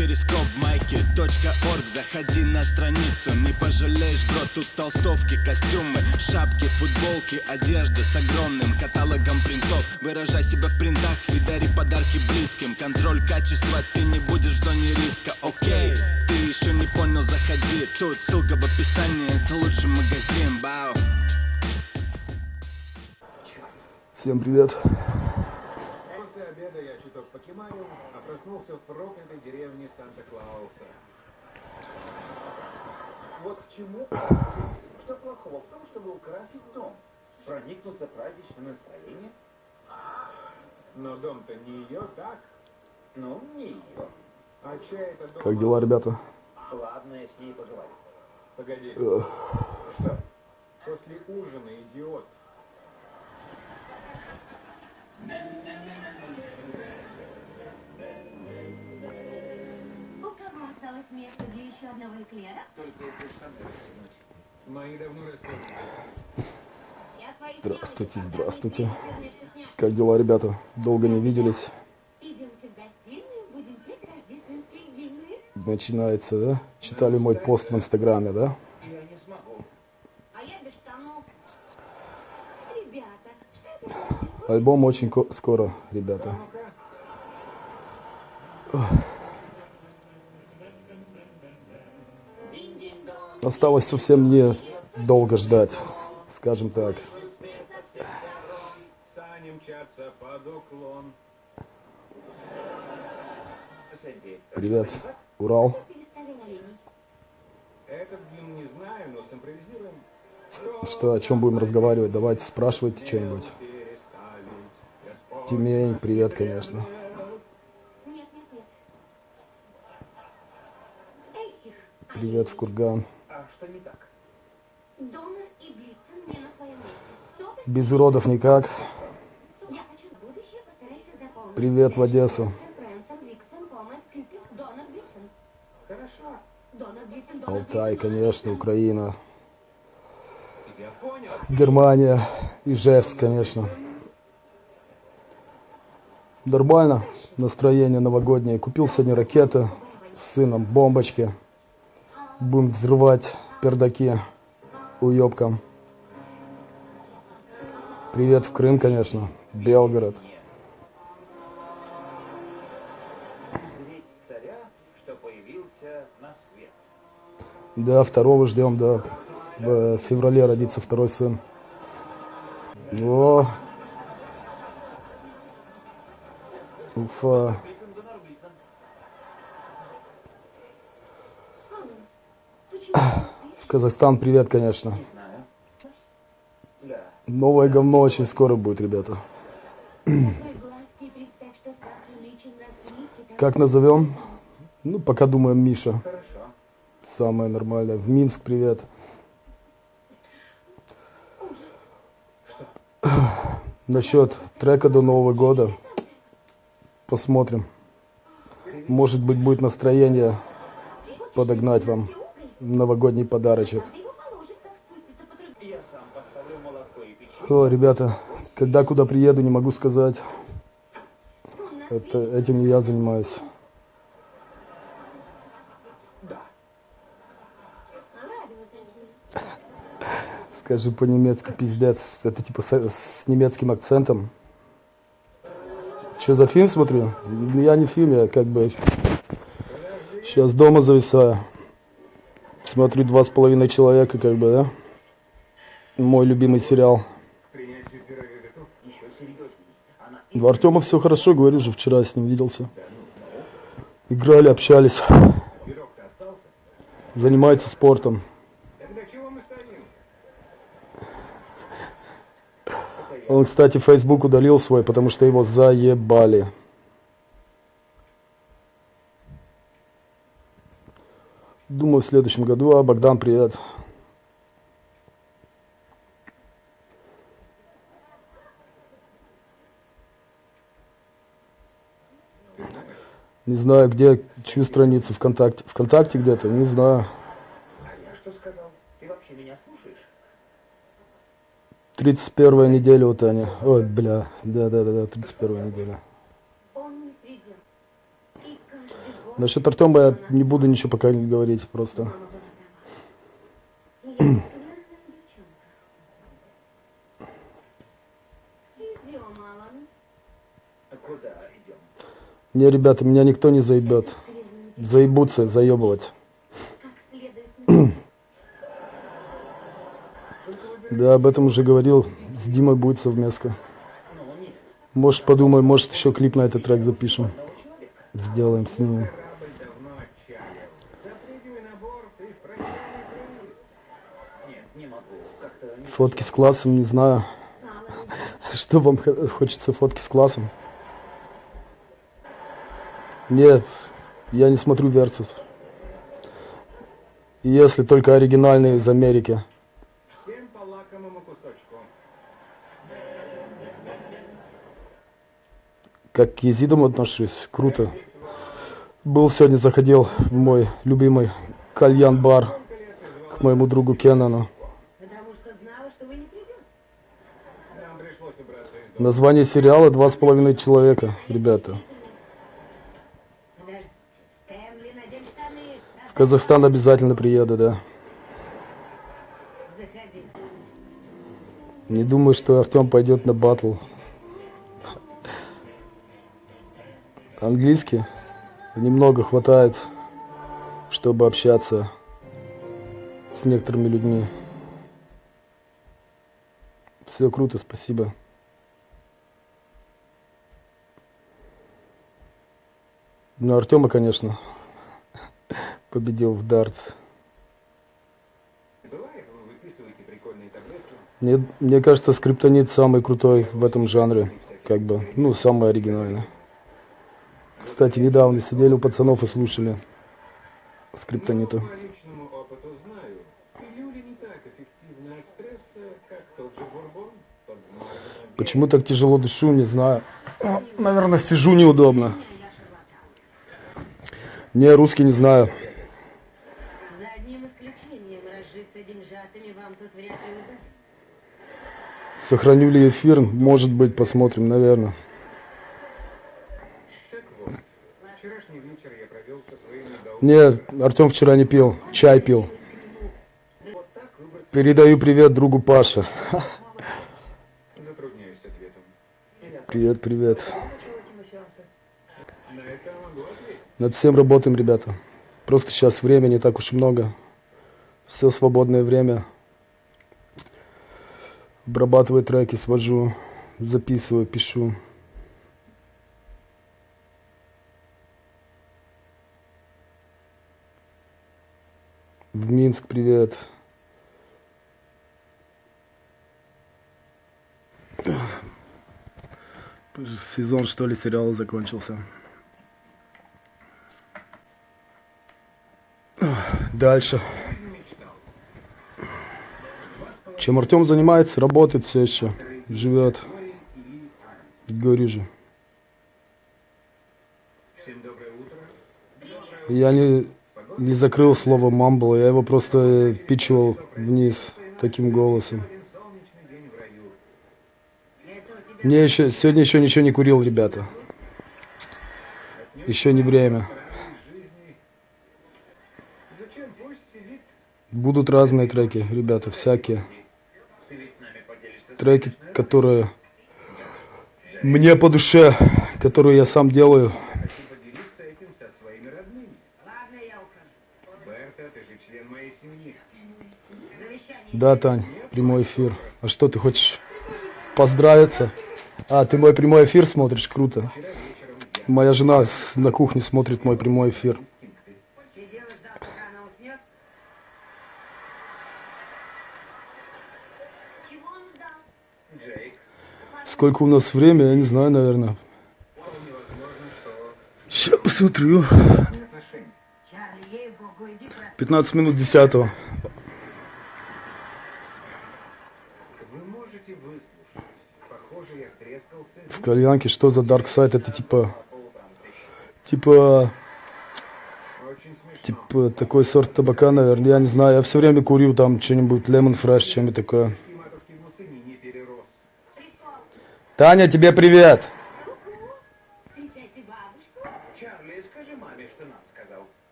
перископ майки .орг. Заходи на страницу, не пожалеешь, бро Тут толстовки, костюмы, шапки, футболки Одежда с огромным каталогом принтов. Выражай себя в принтах и дари подарки близким. Контроль качества, ты не будешь в зоне риска, окей Ты еще не понял, заходи. Тут ссылка в описании, это лучший магазин, бау Всем привет. После обеда я чуток покемарил, а проснулся в проклятой деревне Санта-Клауса. Вот к чему? Что плохого в том, чтобы украсить дом? Проникнуться праздничным настроением? Но дом-то не ее, так? Ну, не ее. А чей это дом? Как дела, ребята? Ладно, я с ней поговорю. Погоди. Что? После ужина, идиот. Место для еще одного эклера? Мои давно Здравствуйте, здравствуйте. Как дела, ребята? Долго не виделись. Начинается, да? Читали мой пост в Инстаграме, да? А? Альбом очень ко- скоро, ребята. Динь-динь-дон. Осталось совсем не долго ждать, скажем так. Привет, Урал. Что, о чем будем разговаривать? Давайте спрашивайте что-нибудь. Тимень, привет, конечно. Привет в Курган. А что не так? Донор и Блицин не на своем месте. Кто ты? Без уродов никак. Привет в Одессу. Алтай, конечно, Украина. Германия, Ижевск, конечно. Нормально, настроение новогоднее. Купил сегодня ракеты с сыном, бомбочки. Будем взрывать пердаки уебкам. Привет в Крым, конечно, Белгород. Да, второго ждем, да. В феврале родится второй сын. О! Уфа. Почему ты В Казахстан привет, конечно. Новое говно очень скоро будет, ребята. Как назовем? Ну, пока думаем Миша. Самое нормальное. В Минск привет. Насчет трека до Нового года. Посмотрим. Может быть, будет настроение подогнать вам новогодний подарочек. О, ребята, когда куда приеду, не могу сказать. Это, этим я занимаюсь. Скажи по-немецки, пиздец. Это типа с, с немецким акцентом. Что за фильм смотрю? Я не фильм, я как бы сейчас дома зависаю. Смотрю два с половиной человека, как бы, да? Мой любимый сериал. Принятию пирога готов. Еще серьезней. Она У Артема все хорошо, говорю же, вчера с ним виделся. Играли, общались. Занимается спортом. Он, кстати, Facebook удалил свой, потому что его заебали. Думаю, в следующем году. А, Богдан, привет. Не знаю, где, чью страницу ВКонтакте. ВКонтакте где-то, не знаю. А я что сказал? Ты вообще меня слушаешь? 31 неделя у Тани. Ой, бля, да-да-да, 31 неделя. Он не придет. И каждый год Насчет Артема я не буду ничего пока говорить, просто. Не, ребята, меня никто не заебет. Заебутся, заебывать. Да, об этом уже говорил. С Димой будет совместка. Может, подумай, может, еще клип на этот трек запишем. Сделаем с ним. Корабль давно отчалил. Запрыгивай на борт и в прощальный круиз. Нет, не могу. Как-то не... Фотки с классом, не знаю. Что вам хочется фотки с классом? Нет, я не смотрю Версус. Если только оригинальные из Америки. Как к езидам отношусь, круто. Был сегодня, заходил в мой любимый кальян-бар к моему другу Кенану. Потому что знала, что вы не придете. Нам пришлось убраться из дома. Название сериала «Два с половиной человека», ребята. В Казахстан обязательно приеду, да. Не думаю, что Артем пойдет на батл. Английский немного хватает, чтобы общаться с некоторыми людьми. Все круто, спасибо. Ну, Артема, конечно, победил в дартс. Мне, мне кажется, скриптонит самый крутой в этом жанре. Как бы, ну, самый оригинальный. Кстати, недавно сидели у пацанов и слушали скриптонита. Почему так тяжело дышу, не знаю. Наверное, сижу неудобно. Не, русский не знаю. За одним исключением разжиться деньжатами вам тут вряд ли удастся. Сохраню ли эфир? Может быть, посмотрим, наверное. Так вот, вчерашний вечер я провел со своими долгами. Не, Артем вчера не пил, чай пил. Вот так выбрать Передаю привет другу Паше. затрудняюсь ответом. Привет, привет. На это могу ответить. Над всем работаем, ребята. Просто сейчас времени так уж много. Все свободное время. Обрабатываю треки, свожу, записываю, пишу. В Минск привет. Сезон, что ли, сериала закончился. Дальше. Чем Артем занимается, работает все еще, живет. Говорю же. Я не, не закрыл слово мамбл, я его просто пичивал вниз таким голосом. Мне еще, сегодня еще ничего не курил, ребята. Еще не время. жизни. Зачем пусть сидит? Будут разные треки, ребята, всякие. Треки, которые мне по душе, которые я сам делаю. Да, Тань, прямой эфир. А что, ты хочешь поздравиться? А, ты мой прямой эфир смотришь? Круто. Моя жена на кухне смотрит мой прямой эфир. Сидел и ждал, пока она уснет. Чего он ждал? Джейк, Сколько у нас время, я не знаю, наверное. Сейчас посмотрю. отношения. Чарли, ей-богу, иди про... 15 минут 10 Вы можете выслушать. Похоже, я трескался. В кальянке что за Dark Side? Это типа, типа, типа такой сорт табака, наверное. Я не знаю, я все время курю там что-нибудь Lemon Fresh, чем-нибудь такое. И матушки в сыне не перерос. Таня, тебе привет!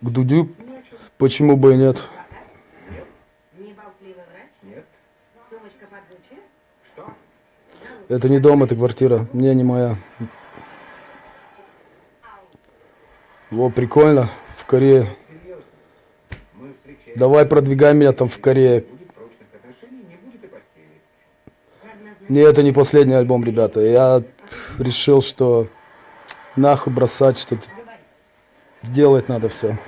К Дудю? Почему бы и нет? Это не дом, это квартира. Не, не моя. Во, прикольно. В Корее. Давай продвигай меня там в Корее. Не будет прочных отношений, не будет и постели. Не, это не последний альбом, ребята. Я решил, что нахуй бросать что-то. Делать надо все.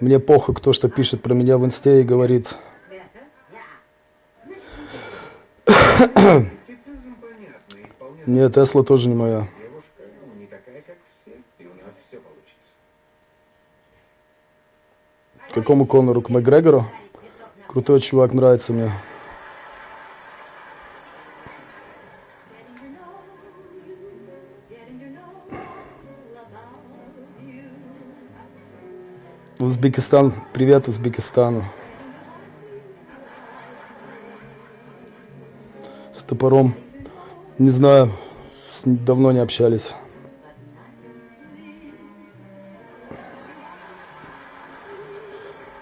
Мне похуй, кто что пишет про меня в инсте и говорит. Нет, Тесла тоже не моя. какому Конору? К Макгрегору? Крутой чувак, нравится мне. Узбекистан, привет Узбекистану. С топором, не знаю, давно не общались.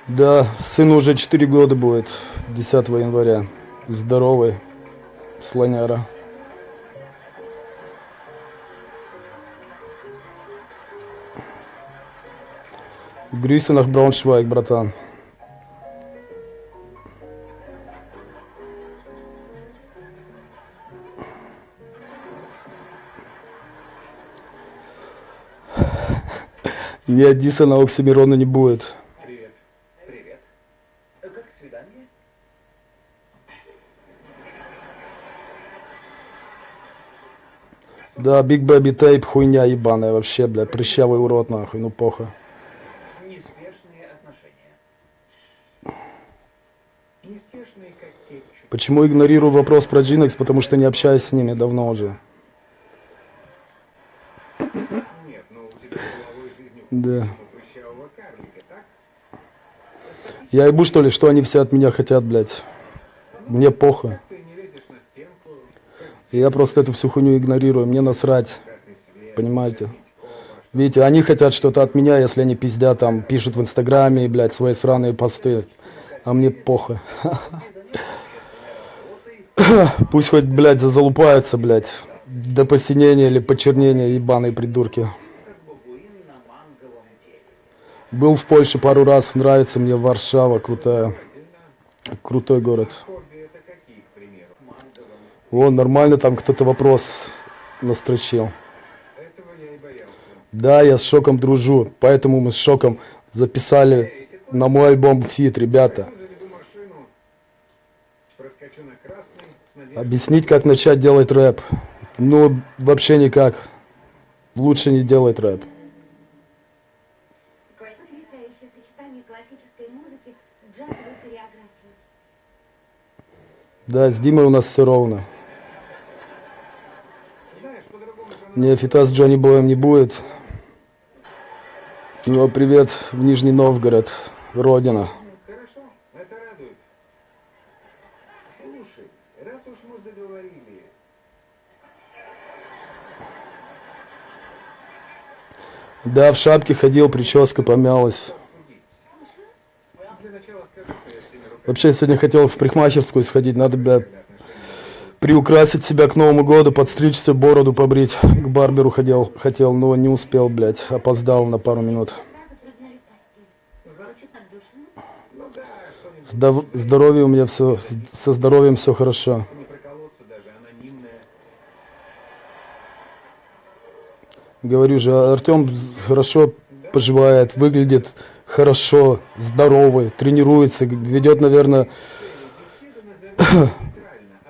Да, сыну уже 4 года будет, 10 января. Здоровый, слоняра. Grüße nach Braunschweig, братан. Ни Адиса на Оксимирона не будет. Привет. Привет. Э, Как свидание? Да, Big Baby Tape хуйня ебаная вообще, бля, прыщавый урод нахуй, ну похуй. Кетчуп. Почему игнорирую вопрос про Джинекс? Потому что не общаюсь с ними давно уже. Нет, Да. Я ебу что ли, что они все от меня хотят, блядь. Мне похуй. Ты не лезешь на стенку, Я просто эту всю хуйню игнорирую, мне насрать. Понимаете? Видите, они хотят что-то от меня, если они пиздят там, пишут в инстаграме, блядь, свои сраные посты. А мне похуй. Пусть хоть, блядь, залупаются, блядь. До посинения или почернения, ебаные придурки. Был в Польше пару раз, нравится мне Варшава, крутая. Крутой город. Хобби это какие, к примеру? Манговом. Вон, нормально там кто-то вопрос настрочил. Я. Да, я с Шоком дружу, поэтому мы с Шоком записали на мой альбом фит, ребята. Объяснить, как начать делать рэп. Ну, вообще никак. Лучше не делать рэп. Да, с Димой у нас все ровно. знаешь, по-другому Не, фита с Джонни Боем не будет. Ну, привет в Нижний Новгород, родина. Хорошо, это радует. Слушай, раз уж мы заговорили, Да, в шапке ходил, прическа помялась. Вообще, сегодня хотел в парикмахерскую сходить, надо, бля, приукрасить себя к Новому году, подстричься, бороду побрить. К барберу ходил, хотел, но не успел, блядь, опоздал на пару минут. Ну здоровье у меня все, со здоровьем все хорошо. Говорю же, Артем хорошо поживает, выглядит хорошо, здоровый, тренируется, ведет, наверное, Беседа назовем нейтрально, от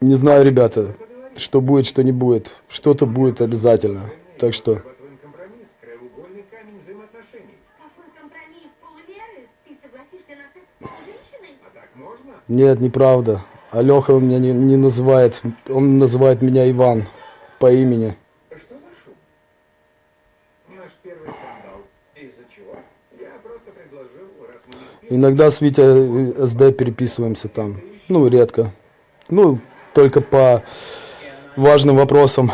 Не знаю, ребята. Что будет, что не будет. Что-то будет обязательно. Так что, нет, неправда. Алёха он меня не, не называет, он называет меня Иван по имени. Иногда с Витей э, СД переписываемся там. Ну, редко. Ну, только по важным вопросам.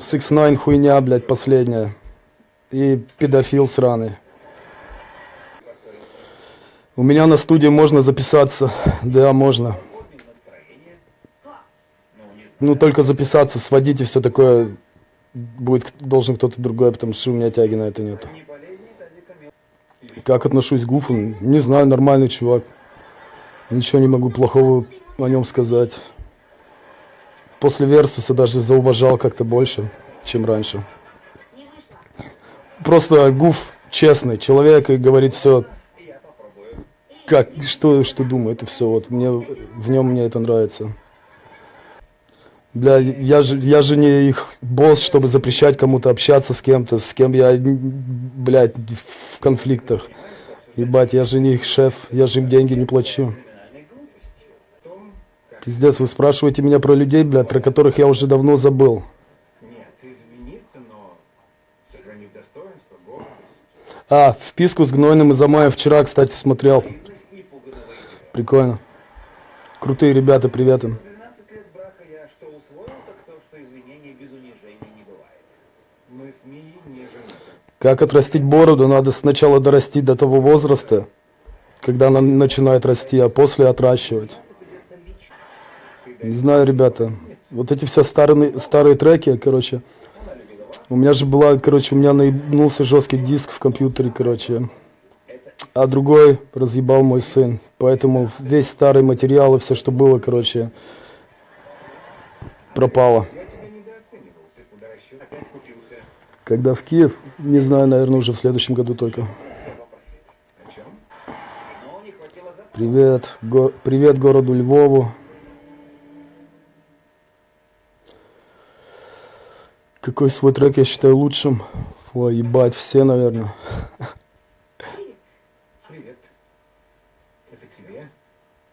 6 9 хуйня, блядь, последняя. И педофил сраный. У меня на студии можно записаться. Да, можно. Ну, только записаться, сводить и все такое будет должен кто-то другой, потому что у меня тяги на это нет. Как отношусь к Гуфу? Не знаю, нормальный чувак. Ничего не могу плохого о нем сказать. После Версуса даже зауважал как-то больше, чем раньше. Просто Гуф честный человек и говорит все, как, что, что думает, и все. Вот мне в нем мне это нравится. Бля, я же, я же не их босс, чтобы запрещать кому-то общаться с кем-то, с кем я, блядь, в конфликтах. Ебать, я же не их шеф, я же им деньги не плачу. Пиздец, вы спрашиваете меня про людей, блядь, про которых я уже давно забыл. нет, извиниться, но сохранив достоинство, гордость. А, вписку с Гнойным и Замаем вчера, кстати, смотрел. Прикольно. Крутые ребята, привет им. 12 лет брака я что усвоил, так то, что извинений без унижений не бывает. Мы с Мией не женаты. Как отрастить бороду, надо сначала дорасти до того возраста, когда она начинает расти, а после отращивать. Не знаю, ребята. Вот эти все старые, старые треки, короче. У меня же была, короче, у меня наебнулся жесткий диск в компьютере, короче. А другой разъебал мой сын. Поэтому весь старый материал и все, что было, короче, пропало. Когда в Киев, не знаю, наверное, уже в следующем году только. Привет, го- привет городу Львову. Какой свой трек я считаю лучшим? Фу, ебать, все, наверное. Привет. Это тебе?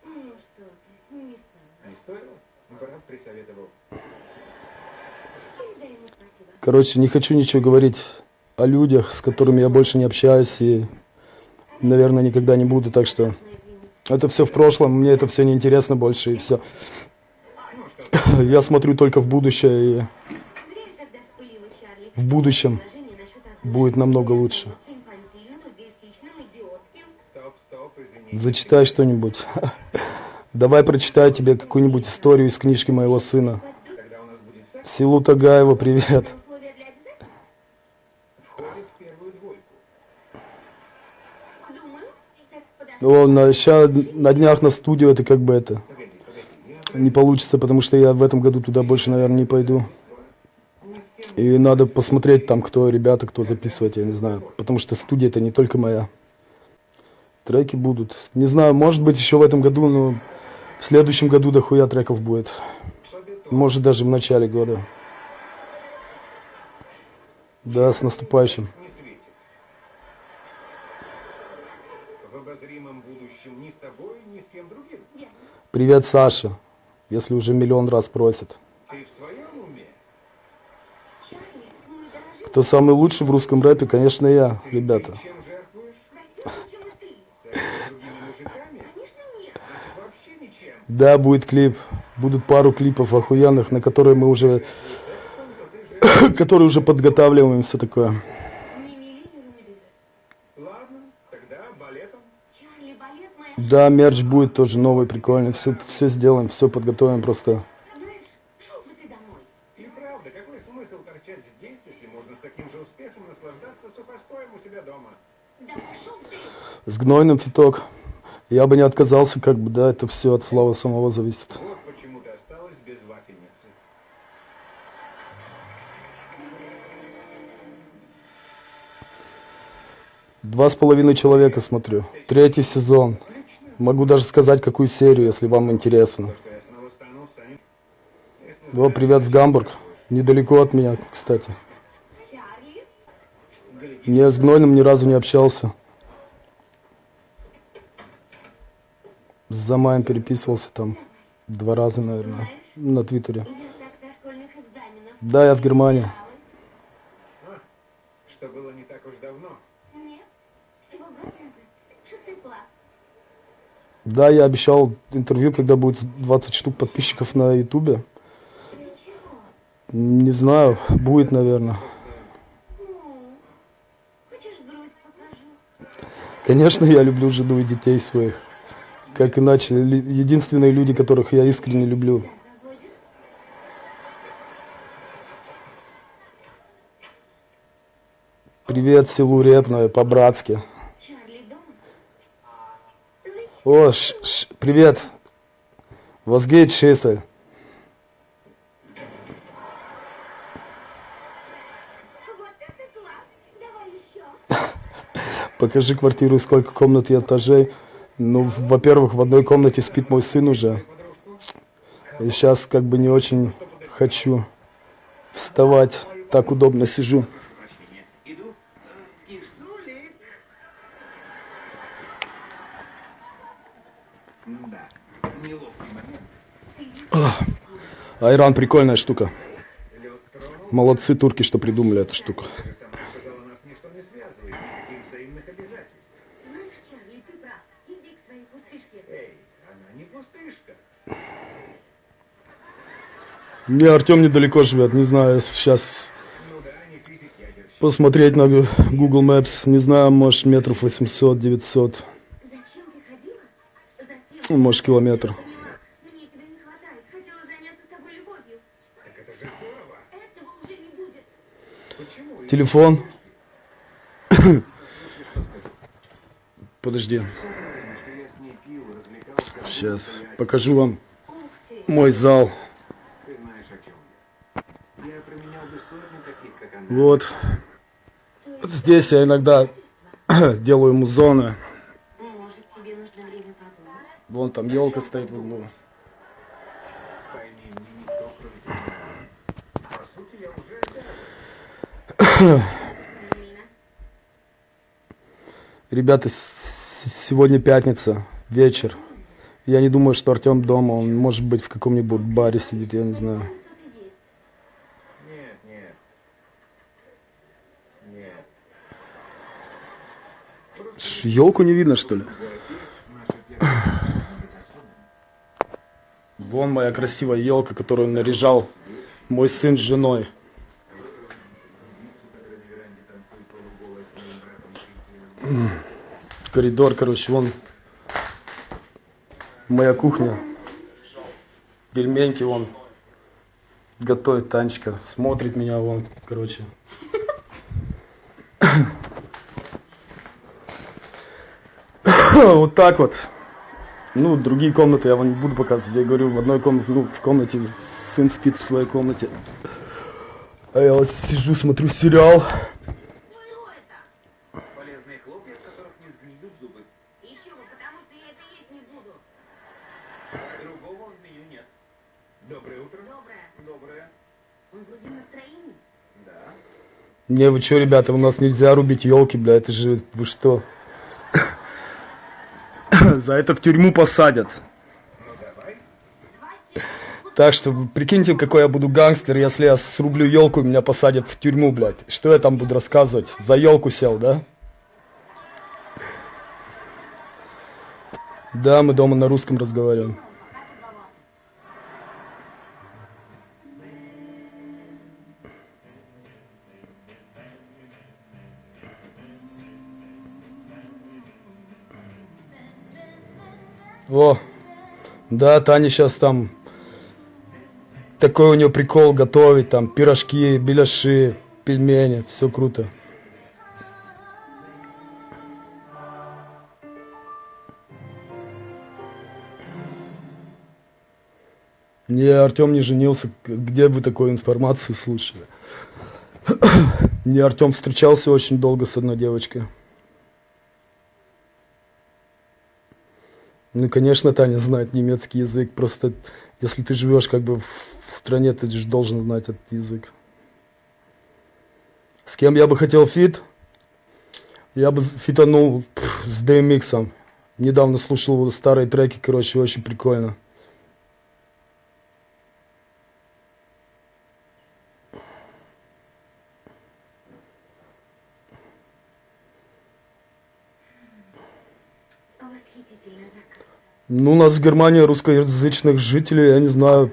Ну что ты, не стала. Не стоило? Брат присоветовал. Ему спасибо. Короче, не хочу ничего говорить о людях, с которыми я больше не общаюсь и, наверное, никогда не буду, так что это все в прошлом, мне это все не интересно больше и все. Я смотрю только в будущее и Время, когда вспылила Чарли. В будущем будет намного лучше. Зачитай что-нибудь. Давай прочитаю тебе какую-нибудь историю из книжки моего сына. Когда у нас будет секс, Силу Тагаева, привет. О, на, ща, на днях на студию это как бы это не получится, потому что я в этом году туда больше, наверное, не пойду. И надо посмотреть там, кто ребята, кто записывает, я не знаю. Потому что студия это не только моя. Треки будут. Не знаю, может быть еще в этом году, но в следующем году дохуя треков будет. Может даже в начале года. Да, с наступающим. Привет, Саша. Если уже миллион раз просят. Ты в своем уме? Чарли, мы дорожим Кто самый лучший в русском рэпе, конечно, я, ребята. Да, будет клип. Будут пару клипов охуенных, на которые мы уже... которые уже подготавливаем все такое. Да, мерч будет тоже новый, прикольный. Все, все сделаем, все подготовим просто. Знаешь, шел бы ты домой. И правда, какой смысл торчать здесь, если можно с таким же успехом наслаждаться сухостоем у себя дома? Да пошел ты. С гнойным фиток. Я бы не отказался, как бы, да, это все от славы самого зависит. Два с половиной человека смотрю. Третий сезон. Могу даже сказать, какую серию, если вам интересно. О, привет в Гамбург. Недалеко от меня, кстати. Не с Гнойным ни разу не общался. С Замаем переписывался там два раза, наверное, на Твиттере. Да, я в Германии. Что было не так уж давно. Нет, всего класс. Да, я обещал интервью, когда будет 20 штук подписчиков на Ютубе. Не знаю, будет, наверное. Конечно, я люблю жену и детей своих. Как иначе, единственные люди, которых я искренне люблю. Привет селу Репное, по-братски. О, ш- ш- привет. Возгейт Шисель. Покажи квартиру, сколько комнат и этажей. Ну, во-первых, в одной комнате спит мой сын уже. И сейчас как бы не очень хочу вставать. Так удобно сижу. Айран прикольная штука. Молодцы турки, что придумали эту штуку. сама сказала, нас ничто не связывает. И взаимных обязательств. Знаешь, Чарли, ты прав. Иди к своей пустышке. Эй, она не пустышка. Не, Артем недалеко живет, не знаю, сейчас посмотреть на Google Maps, не знаю, может метров 800-900, Зачем ты ходила? Затем, ну, может километр. мне? Телефон. Подожди, сейчас покажу вам мой зал. Ты знаешь, о чем я. Я променял бы сотню таких, как она. Вот. Здесь я иногда делаю время подумать? Вон там елка стоит в углу. Ребята, сегодня пятница, вечер. Я не думаю, что Артем дома. Он может быть в каком-нибудь баре сидит, я не знаю. кто-то есть. Нет, нет. Нет. Елку не видно, что ли? Вон моя красивая елка, которую наряжал мой сын с женой. Коридор, короче, вон моя кухня. Пельменьки вон готовит Танечка. Смотрит меня вон, короче. Вот так вот. Ну, другие комнаты я вам не буду показывать. Я говорю, в одной комнате, ну, в комнате сын спит в своей комнате. А я вот сижу, смотрю сериал. И это. Полезные хлопья, в которых не сгниют зубы. Еще бы, потому что я это есть не буду. Другого в меню нет. Доброе утро. Доброе. Доброе. Он вроде в настроении. Да. Не, вы что, ребята, у нас нельзя рубить елки, бля, это же, вы что? За это в тюрьму посадят. Так что прикиньте, какой я буду гангстер, если я срублю елку, меня посадят в тюрьму, блядь. Что я там буду рассказывать? За елку сел, да? Да, мы дома на русском разговариваем. О, да, Таня сейчас там такой у нее прикол готовить, там пирожки, беляши, пельмени, все круто. Не, Артем не женился. Где вы такую информацию слышали? Не, Артем встречался очень долго с одной девочкой. Ну, конечно, Таня знает немецкий язык. Просто если ты живешь как бы в стране ты же должен знать этот язык. С кем я бы хотел фит? Я бы фитанул пф, с DMX. Недавно слушал старые треки, короче, очень прикольно. Ну, у нас в Германии русскоязычных жителей, я не знаю,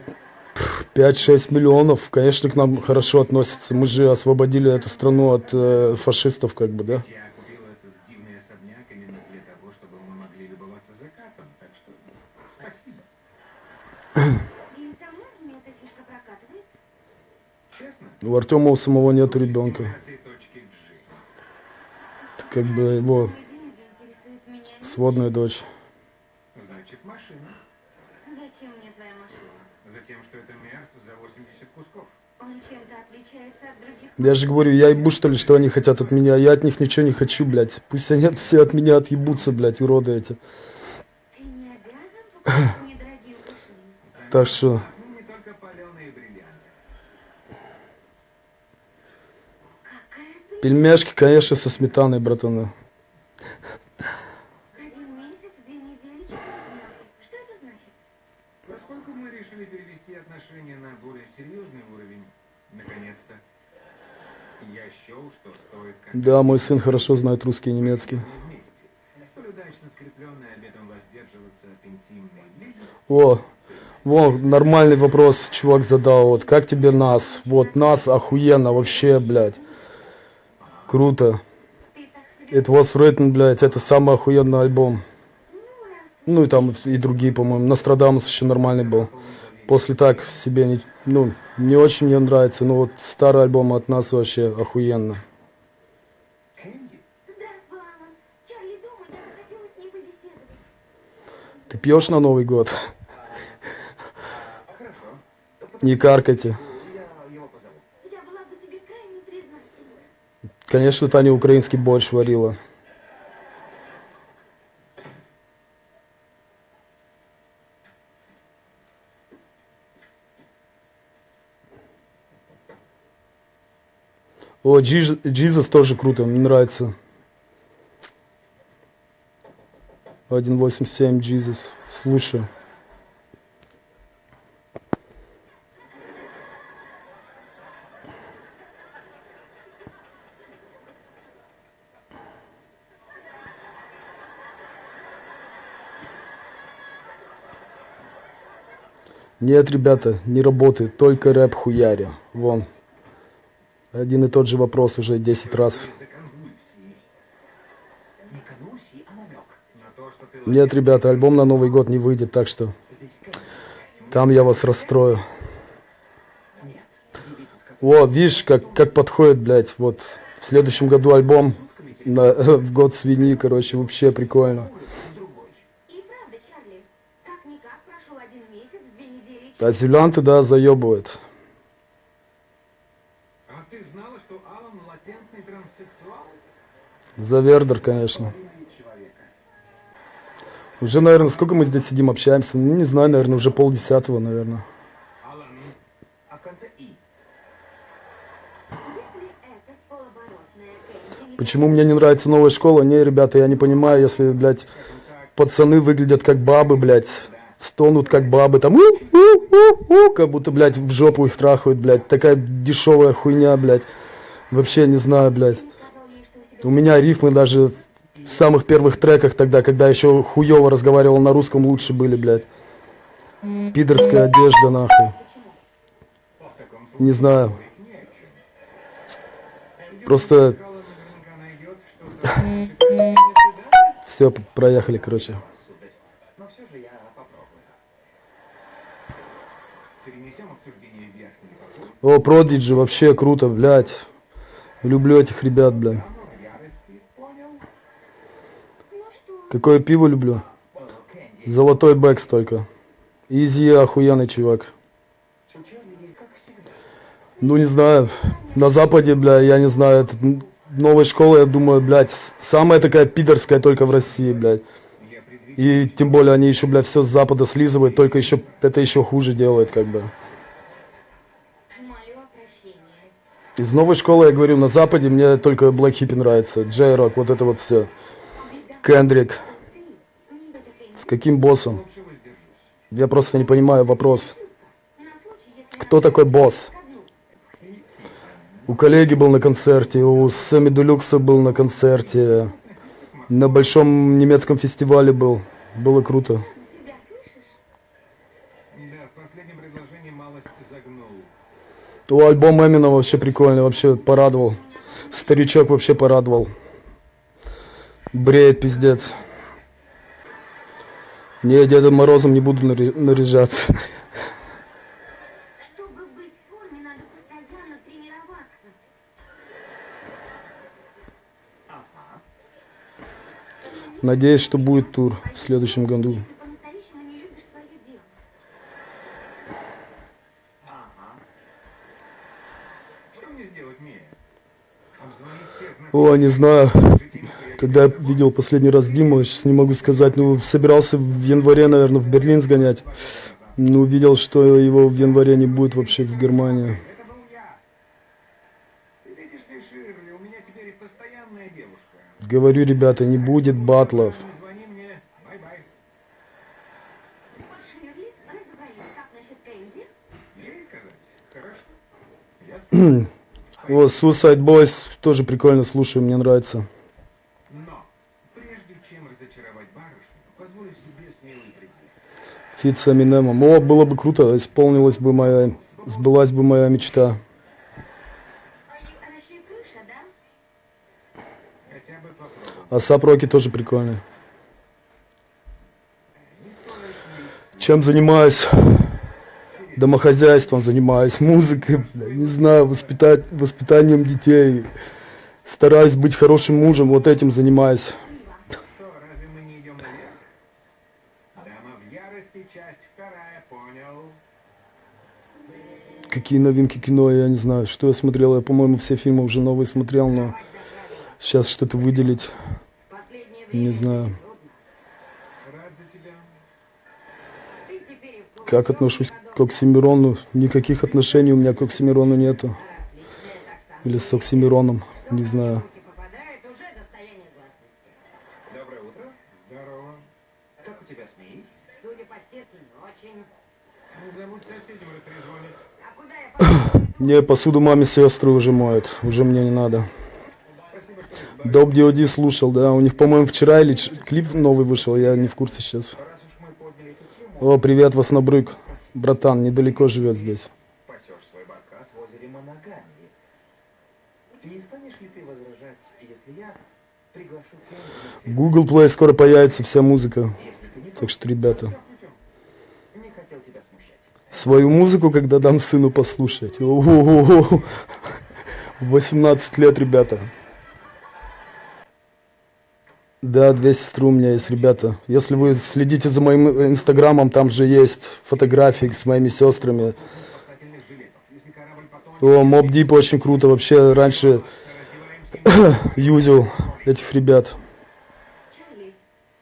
5-6 миллионов. Конечно, к нам хорошо относятся. Мы же освободили эту страну от э, фашистов, как бы, да? У Артема у самого нету ребенка. Как бы его сводная дочь. Я же говорю, я ебу, что ли, что они хотят от меня. Я от них ничего не хочу, блядь. Пусть они все от меня отъебутся, блядь, уроды эти. Так что, Ну, ты? пельмешки, конечно, со сметаной, братаны. Один месяц, две недели, четыре дня. Что это значит? Поскольку мы решили перевести отношения на более серьезный уровень, наконец-то, я счел, что стоит как Да, мой сын хорошо знает русский и немецкий. О, во, нормальный вопрос чувак задал. Вот, как тебе нас? Вот, нас охуенно вообще, блядь. Круто. It was written, блядь, это самый охуенный альбом. Ну и там и другие, по-моему. Нострадамус еще нормальный был. После так себе не, ну, не очень мне нравится, но вот старый альбом от нас вообще охуенно. Кэнди, Здравствуй, Алан. Чарли дома, я бы хотела с ней побеседовать. Ты пьешь на Новый год? Не каркайте. Конечно, Таня украинский борщ варила. О, Джизус тоже круто, мне нравится. 1.87 Джизус. Слушай. Нет, ребята, не работает, только рэп хуяри. Вон. Один и тот же вопрос уже 10 раз. За конвульсии. Не конвульсии, а намек. На то, что ты Нет, ребята, альбом на Новый год не выйдет, так что там я вас расстрою. О, видишь, как, как подходит, блядь, вот. В следующем году альбом на, в год свиньи, короче, вообще прикольно. А зелянты, да, заебывает. А ты знала, что Алан латентный транссексуал? Завердер, конечно. Человека. Уже, наверное, сколько мы здесь сидим, общаемся? Ну, не знаю, наверное, уже полдесятого, наверное. Почему мне не нравится новая школа? Не, ребята, я не понимаю, если, блядь, пацаны выглядят как бабы, блядь, стонут как бабы, там, у, у, у, у, как будто, блядь, в жопу их трахают, блядь, такая дешевая хуйня, блядь. Вообще не знаю, блядь. У меня рифмы даже в самых первых треках тогда, когда еще хуево разговаривал на русском, лучше были, блядь. Пидорская одежда, нахуй. Не знаю. Просто все, проехали, короче. О, Продиджи, вообще круто, блядь. Люблю этих ребят, блядь. Оно в ярости, понял? Какое пиво люблю? Золотой Beck's только. Изи охуенный чувак. Ну, не знаю, на Западе, бля, я не знаю, это н- новая школа, я думаю, блядь, самая такая пидорская только в России, блядь. И тем более они еще, блядь, все с Запада слизывают, только еще, это еще хуже делают, как бы. Из новой школы, я говорю, на Западе мне только Black Hippie нравится. Джей Рок, вот это вот все. Кендрик. С каким боссом? Я просто не понимаю вопрос. Кто такой босс? У коллеги был на концерте, у Сэмми Делюкса был на концерте, на большом немецком фестивале был. Было круто. У альбом Эмина вообще прикольный, вообще порадовал. Старичок вообще порадовал. Бреет пиздец. Не, Дедом Морозом не буду наряжаться. Чтобы быть в форме, надо постоянно тренироваться. Надеюсь, что будет тур в следующем году. Ты по-настоящему не любишь свое дело. Что мне сделать, Мия? Обзвонить всех знакомых О, не знаю. Когда я видел последний раз Диму, сейчас не могу сказать, ну, собирался в январе, наверное, в Берлин сгонять. Но увидел, что его в январе не будет вообще в Германии. Говорю, ребята, не будет батлов. Вот Suicide Boys тоже прикольно слушаю, мне нравится. Но, прежде чем разочаровать барышню, позволю себе с ней прийти. Фит с Эминемом. О, было бы круто, исполнилась бы моя, сбылась бы моя мечта. А Сап Роки тоже прикольный. Чем занимаюсь? Домохозяйством занимаюсь, музыкой, не знаю, воспитать, воспитанием детей. Стараюсь быть хорошим мужем, вот этим занимаюсь. Что, разве мы не идем наверх? Дама в ярости, часть вторая, понял? Какие новинки кино, я не знаю, что я смотрел. Я, по-моему, все фильмы уже новые смотрел, но сейчас что-то выделить, не знаю. Как отношусь к Оксимирону? Никаких отношений у меня к Оксимирону нету. Или с Оксимироном, не знаю. руки попадает, уже достояние гласности. Доброе утро. Здорово. Как у тебя с ней? Судя по сердцу, очень. Не забудь соседям растрезвонить. А куда я пойду? Не, посуду маме сестры уже моют, уже мне не надо. Доп DOD слушал, да, у них, по-моему, вчера или клип новый вышел, я не в курсе сейчас. О, привет, Воснобрык. Братан, недалеко живет здесь. Google Play скоро появится вся музыка. Так что, ребята, Не хотел тебя смущать. Свою музыку, когда дам сыну послушать. О-о-о-о. 18 лет, ребята. Да, две сестры у меня есть, ребята. Если вы следите за моим инстаграмом, там же есть фотографии с моими сестрами. О, Моб Дип очень круто. Вообще раньше юзил этих ребят. Чарли,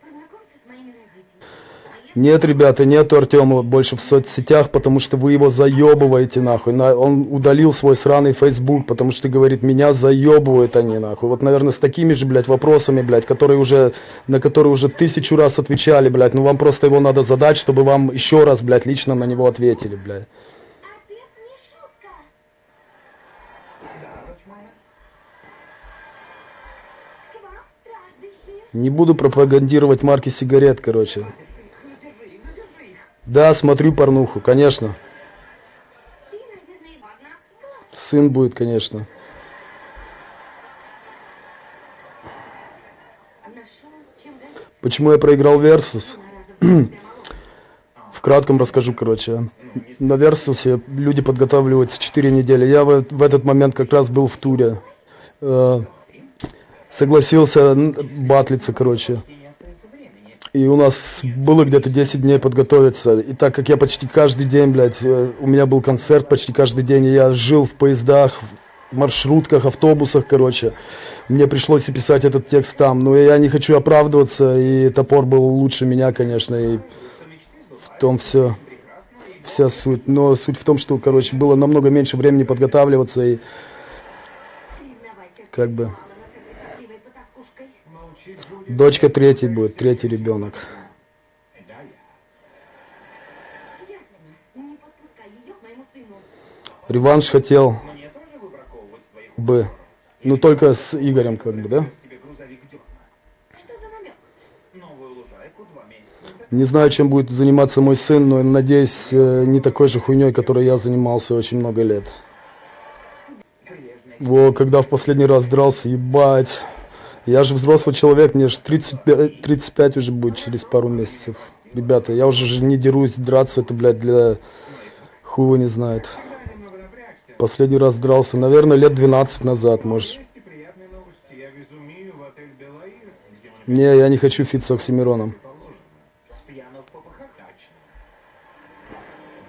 познакомься с моими родителями. Нет, ребята, нету Артема больше в соцсетях, потому что вы его заебываете нахуй. На- Он удалил свой сраный Facebook, потому что говорит, меня заебывают они нахуй. Вот, наверное, с такими же, блядь, вопросами, блядь, которые уже, на которые уже тысячу раз отвечали, блядь. Ну вам просто его надо задать, чтобы вам еще раз, блядь, лично на него ответили, блядь. Не буду пропагандировать марки сигарет, короче. Да, смотрю порнуху, конечно. Сын будет, конечно. Почему я проиграл Версус? В кратком расскажу, короче. На Версусе люди подготавливаются 4 недели. Я в, в этот момент как раз был в туре. Э, согласился батлиться, короче. И у нас было где-то 10 дней подготовиться. И так как я почти каждый день, блядь, э, у меня был концерт почти каждый день, и я жил в поездах, в маршрутках, автобусах, короче. Мне пришлось и писать этот текст там. Но я не хочу оправдываться, и топор был лучше меня, конечно, и в том все. вся суть. Но суть в том, что, короче, было намного меньше времени подготавливаться и как бы дочка третий будет, третий ребенок. Реванш хотел бы, ну только с Игорем, как бы, да? Не знаю, чем будет заниматься мой сын, но надеюсь, э, не такой же хуйней, которой я занимался очень много лет. Во, когда в последний раз дрался, ебать. Я же взрослый человек, мне же 35, 35 уже будет через пару месяцев. Ребята, я уже же не дерусь, драться это, блядь, для его не знает. Последний раз дрался, наверное, лет 12 назад, может. Не, я не хочу фит с Оксимироном.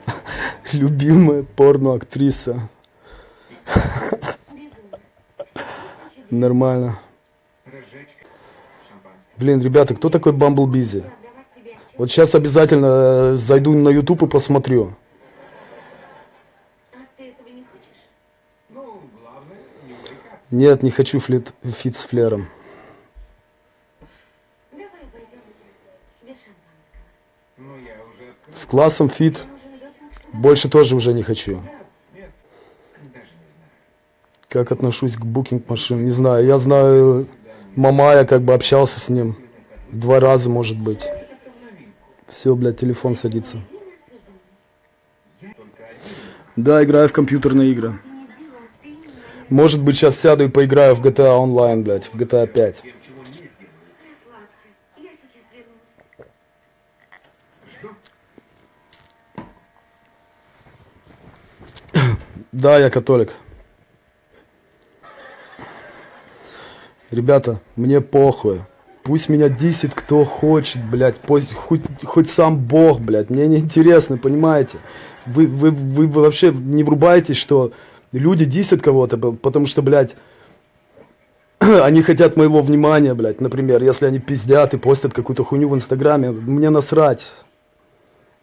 Любимая порноактриса. Нормально. Блин, ребята, кто такой Bumble Beezy? Вот сейчас обязательно э, зайду на YouTube и посмотрю. Нет, не хочу флит, feat с Fler'ом. С классом feat больше тоже уже не хочу. Как отношусь к Booking Machine, не знаю. Я знаю Мамая, как бы общался с ним. Два раза, может быть. Все, блядь, телефон садится. Да, играю в компьютерные игры. Может быть, сейчас сяду и поиграю в GTA Online, блядь, в GTA 5. расслабься. Я сейчас вернусь. Да, я католик. Ребята, мне похуй. Пусть меня десит кто хочет, блядь, пусть хоть, хоть сам Бог, блядь, мне не интересно, понимаете? Вы, вы, вы вообще не врубаетесь, что люди десят кого-то, потому что, блядь, они хотят моего внимания, блядь, например, если они пиздят и постят какую-то хуйню в Инстаграме, мне насрать.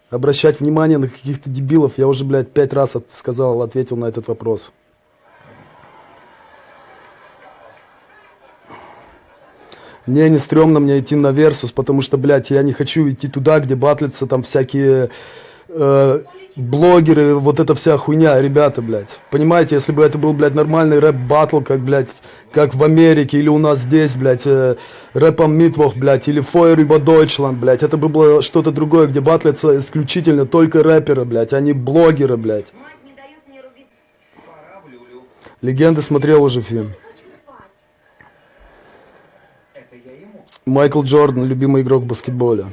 Обращать внимание на каких-то дебилов, я уже, блядь, пять раз от- сказал, ответил на этот вопрос. Мне не стрёмно мне идти на Версус, потому что, блядь, я не хочу идти туда, где батлятся там всякие э, блогеры, вот эта вся хуйня, ребята, блядь. Понимаете, если бы это был, блядь, нормальный рэп-баттл, как, блядь, как в Америке или у нас здесь, блядь, э, Rap am Mittwoch, блядь, или Feuer über Deutschland, блядь, это бы было что-то другое, где батлятся исключительно только рэперы, блядь, а не блогеры, блядь. Не. Легенды смотрел уже фильм. Хочу спать. Это я ему. Майкл Джордан, любимый игрок в баскетболе.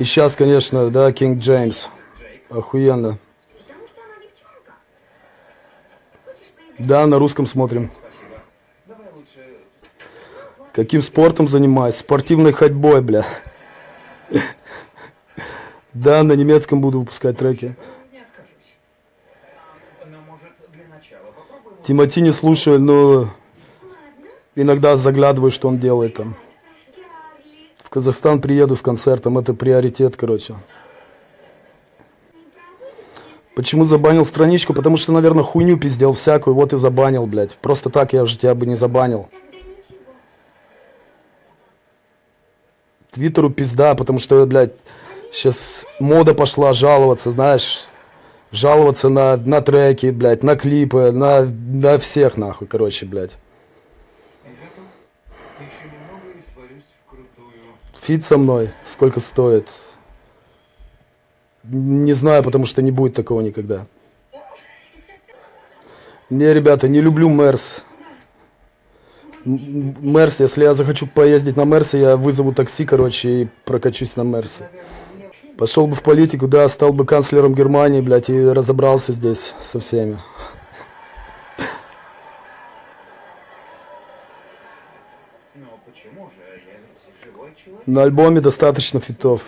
И сейчас, конечно, да, Кинг Джеймс. Охуенно. Да, на русском смотрим. Каким спортом занимаюсь? Спортивной ходьбой, бля. Да, на немецком буду выпускать треки. Тимати не слушаю, но иногда заглядываю, что он делает там. В Казахстан приеду с концертом, это приоритет, короче. Почему забанил страничку? Потому что, наверное, хуйню пиздел всякую, вот и забанил, блядь. Просто так я же тебя бы не забанил. Твиттеру пизда, потому что, блядь, сейчас мода пошла жаловаться, знаешь, жаловаться на, на треки, блядь, на клипы, на, на всех, нахуй, короче, блядь. Ребята, еще немного и сварюсь в крутую. Фит со мной, сколько стоит? Не знаю, потому что не будет такого никогда. Не, ребята, не люблю Мерс. Мерс, если я захочу поездить на Мерсе, я вызову такси, короче, и прокачусь на Мерсе. Пошел бы в политику, да, стал бы канцлером Германии, блядь, и разобрался здесь со всеми. Ну, почему же? Я ведь живой человек. На альбоме достаточно фитов.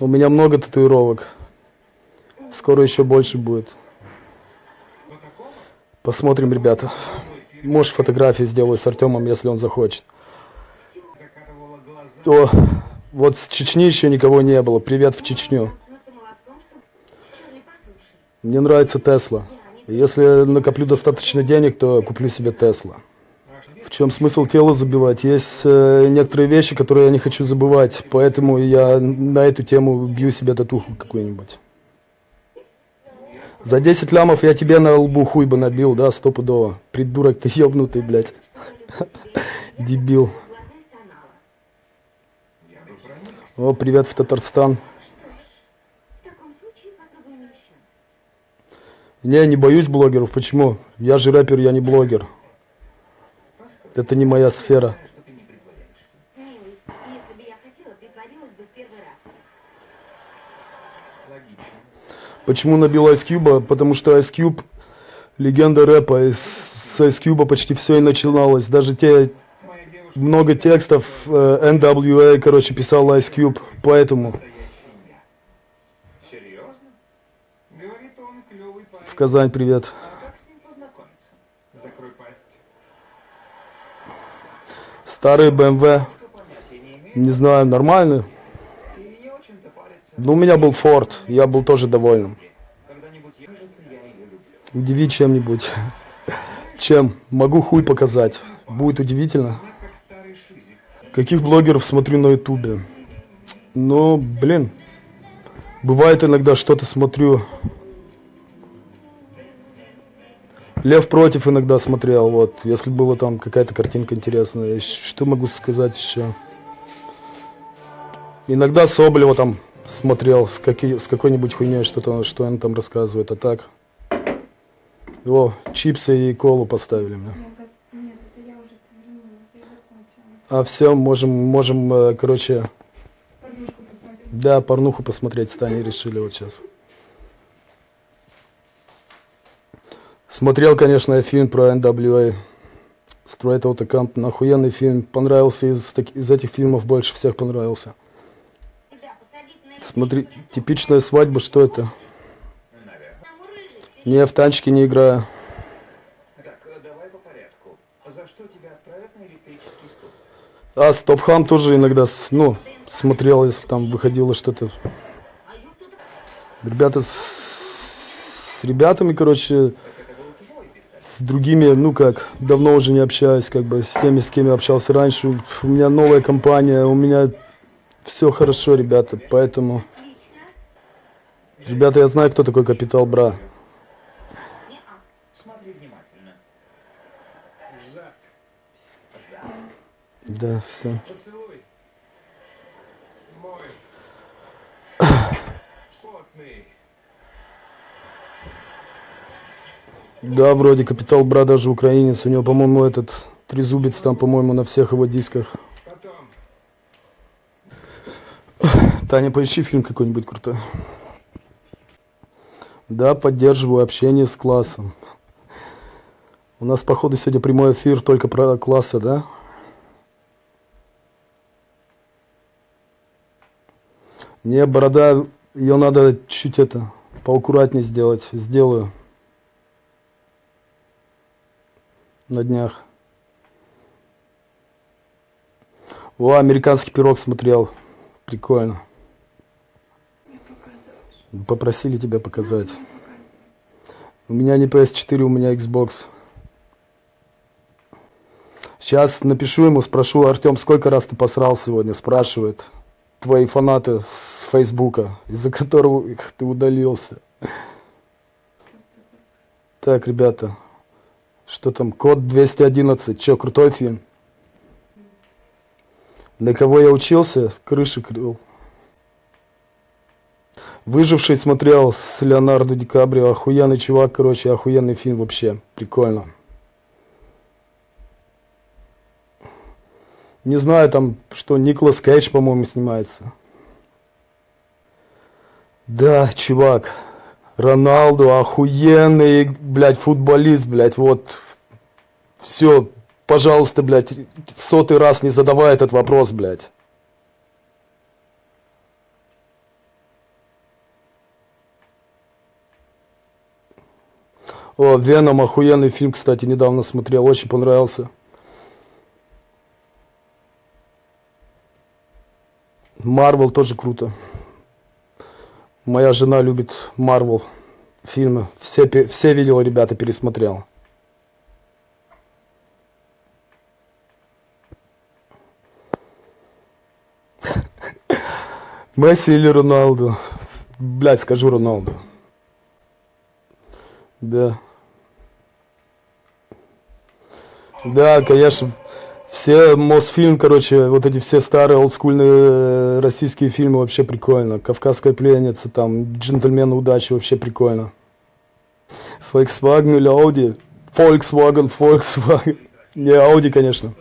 У меня много татуировок. Скоро еще больше будет. Посмотрим, ребята. Может, фотографии сделаю с Артемом, если он захочет. О, Вот с Чечни еще никого не было. Привет в Чечню. Мне нравится Тесла. Если накоплю достаточно денег, то куплю себе Тесла. В чем смысл тело забивать? Есть э, некоторые вещи, которые я не хочу забывать, поэтому я на эту тему бью себе татуху какую-нибудь. За 10 лямов я тебе на лбу хуй бы набил, да, стопудово. Придурок ты ебнутый, блядь. Дебил. О, привет в Татарстан. Не, не боюсь блогеров. Почему? Я же рэпер, я не блогер. Это не моя сфера. Почему набил Ice Cube? Потому что Ice Cube легенда рэпа. И с Ice Cube почти все и начиналось. Даже те много текстов э, NWA, короче, писал Ice Cube. Поэтому в Казань привет. А как с ним познакомиться? Закрой пасть. Старый BMW. Не знаю, парится. Но у меня был Ford. Я был тоже доволен. Удиви чем-нибудь. Чем? Могу хуй показать. Будет удивительно. Каких блогеров смотрю на ютубе? Ну, блин. Бывает иногда что-то смотрю. Лев против иногда смотрел, вот. Если была там какая-то картинка интересная. Что могу сказать еще? Иногда Соболева там смотрел с, каки- с какой-нибудь хуйней, что-то, что он там рассказывает. А так... О, чипсы и колу поставили мне. А все, можем, можем, э, короче, посмотреть. Да, порнуху посмотреть с Таней решили вот сейчас. Смотрел, конечно, фильм про NWA. Straight Outta Compton. Охуенный фильм. Понравился из, из этих фильмов больше всех понравился. Смотри, типичная свадьба, что это? Не, в танчики не играю. Э, стул? А, Стопхам тоже иногда, ну, смотрел, если там выходило что-то. Ребята с, с ребятами, короче, с другими, ну как, давно уже не общаюсь, как бы, с теми, с кем я общался раньше. У меня новая компания, у меня все хорошо, ребята, поэтому... Ребята, я знаю, кто такой Капитал Бра. Да, все. Поцелуй. Мой. Да, вроде Капитал Бра даже украинец. У него, по-моему, этот трезубец там, по-моему, на всех его дисках. Таня, поищи фильм какой-нибудь крутой. Да, поддерживаю общение с классом. У нас, походу, сегодня прямой эфир только про классы, да? Не, борода, ее надо чуть это, поаккуратнее сделать. Сделаю. На днях. О, американский пирог смотрел. Прикольно. Попросили тебя показать. У меня не PS4, у меня Xbox. Сейчас напишу ему, спрошу, Артем, сколько раз ты посрал сегодня? Спрашивает. Твои фанаты с Фейсбука, из-за которого ты удалился. Так, ребята, что там? Код 211. Че, крутой фильм? На кого я учился? Крыши крыл. Выживший смотрел с Леонардо Ди Каприо. Охуенный чувак, короче, охуенный фильм вообще. Прикольно. Не знаю, там, что Николас Кейдж, по-моему, снимается. Да, чувак. Роналду охуенный, блядь, футболист, блядь, вот. Все, пожалуйста, блядь, сотый раз не задавай этот вопрос, блядь. О, Веном, охуенный фильм, кстати, недавно смотрел, очень понравился. Марвел тоже круто. Моя жена любит Марвел фильмы. Все, все видела, ребята, пересмотрел. Месси или Роналду? Блять, скажу Роналду. Да. Да, конечно. Все Мосфильм, короче, вот эти все старые олдскульные э, российские фильмы вообще прикольно. Кавказская пленница, там, Джентльмены удачи вообще прикольно. Volkswagen или Audi? Volkswagen, Volkswagen. Не, Audi, конечно.